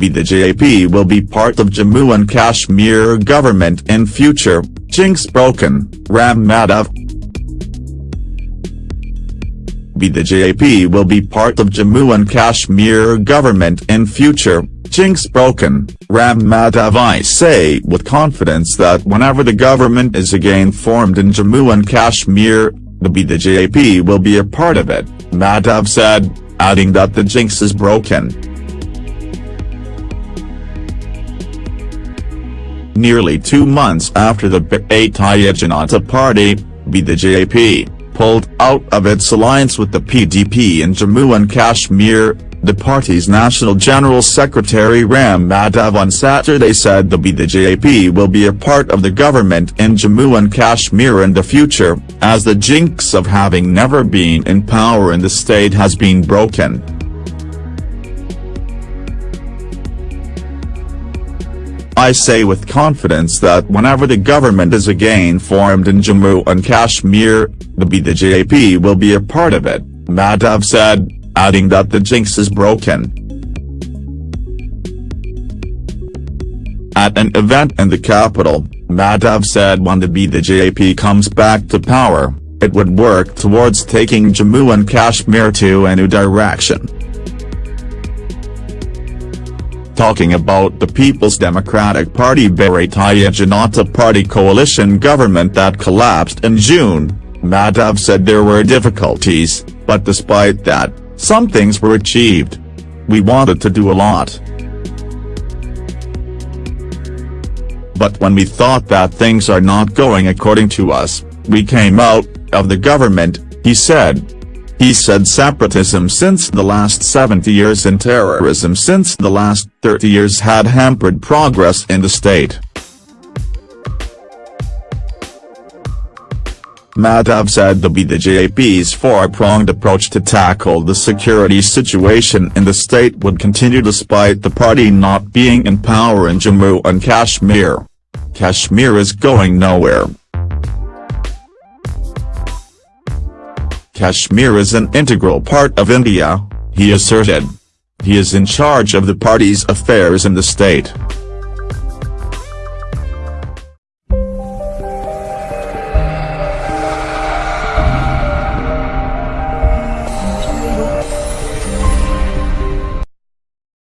BJP will be part of Jammu and Kashmir government in future, jinx broken, Ram Madhav. BJP will be part of Jammu and Kashmir government in future, jinx broken, Ram Madhav I say with confidence that whenever the government is again formed in Jammu and Kashmir, the BJP will be a part of it, Madhav said, adding that the jinx is broken. Nearly two months after the Bharatiya Janata Party, BJP, pulled out of its alliance with the PDP in Jammu and Kashmir, the party's National General Secretary Ram Madhav on Saturday said the BJP will be a part of the government in Jammu and Kashmir in the future, as the jinx of having never been in power in the state has been broken. I say with confidence that whenever the government is again formed in Jammu and Kashmir, the BJP will be a part of it, Madhav said, adding that the jinx is broken. At an event in the capital, Madhav said when the BJP comes back to power, it would work towards taking Jammu and Kashmir to a new direction. Talking about the People's Democratic Party Bharatiya Janata Party coalition government that collapsed in June, Madhav said there were difficulties, but despite that, some things were achieved. We wanted to do a lot. But when we thought that things are not going according to us, we came out of the government, he said. He said separatism since the last 70 years and terrorism since the last 30 years had hampered progress in the state. Madhav said the BJP's four-pronged approach to tackle the security situation in the state would continue despite the party not being in power in Jammu and Kashmir. Kashmir is going nowhere. Kashmir is an integral part of India, he asserted. He is in charge of the party's affairs in the state.